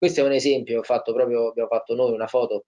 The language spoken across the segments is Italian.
Questo è un esempio, fatto proprio, abbiamo fatto noi una foto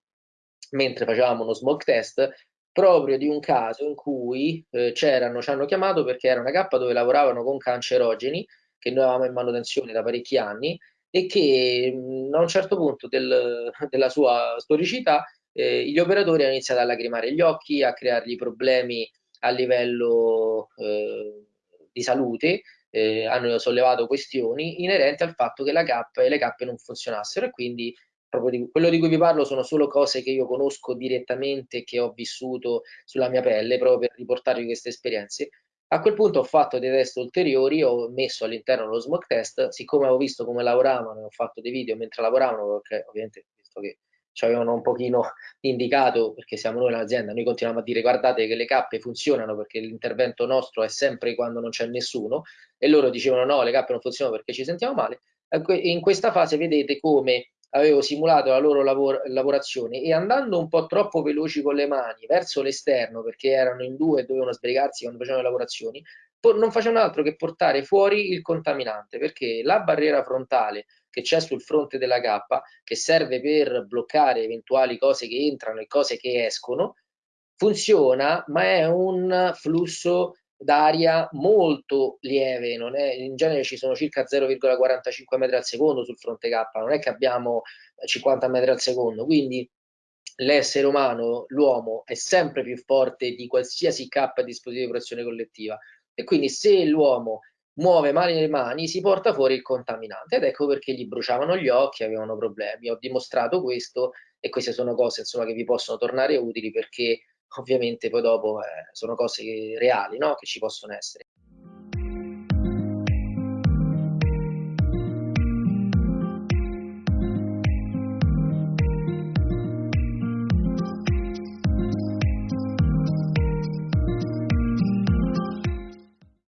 mentre facevamo uno smoke test, proprio di un caso in cui eh, c'erano, ci hanno chiamato perché era una cappa dove lavoravano con cancerogeni, che noi avevamo in manutenzione da parecchi anni, e che mh, a un certo punto del, della sua storicità eh, gli operatori hanno iniziato a lacrimare gli occhi, a creargli problemi a livello eh, di salute, eh, hanno sollevato questioni inerenti al fatto che la cappa e le cappe non funzionassero e quindi proprio di, quello di cui vi parlo sono solo cose che io conosco direttamente, che ho vissuto sulla mia pelle, proprio per riportarvi queste esperienze. A quel punto ho fatto dei test ulteriori, ho messo all'interno lo smoke test, siccome ho visto come lavoravano, ho fatto dei video mentre lavoravano, perché ovviamente visto che ci avevano un pochino indicato, perché siamo noi l'azienda, noi continuiamo a dire guardate che le cappe funzionano perché l'intervento nostro è sempre quando non c'è nessuno, e loro dicevano no, le cappe non funzionano perché ci sentiamo male. In questa fase vedete come avevo simulato la loro lavor lavorazione e andando un po' troppo veloci con le mani verso l'esterno, perché erano in due e dovevano sbrigarsi quando facevano le lavorazioni, non facevano altro che portare fuori il contaminante, perché la barriera frontale che c'è sul fronte della cappa, che serve per bloccare eventuali cose che entrano e cose che escono, funziona, ma è un flusso d'aria molto lieve, è, in genere ci sono circa 0,45 metri al secondo sul fronte K, non è che abbiamo 50 metri al secondo, quindi l'essere umano, l'uomo, è sempre più forte di qualsiasi K dispositivo di protezione collettiva. E quindi se l'uomo muove male le mani si porta fuori il contaminante ed ecco perché gli bruciavano gli occhi, avevano problemi. Ho dimostrato questo e queste sono cose insomma, che vi possono tornare utili perché ovviamente poi dopo eh, sono cose reali no? che ci possono essere.